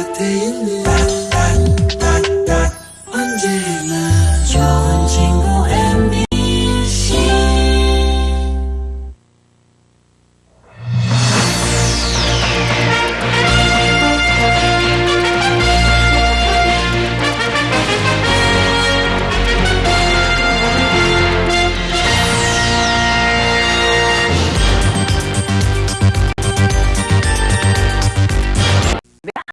Birlikte değiliz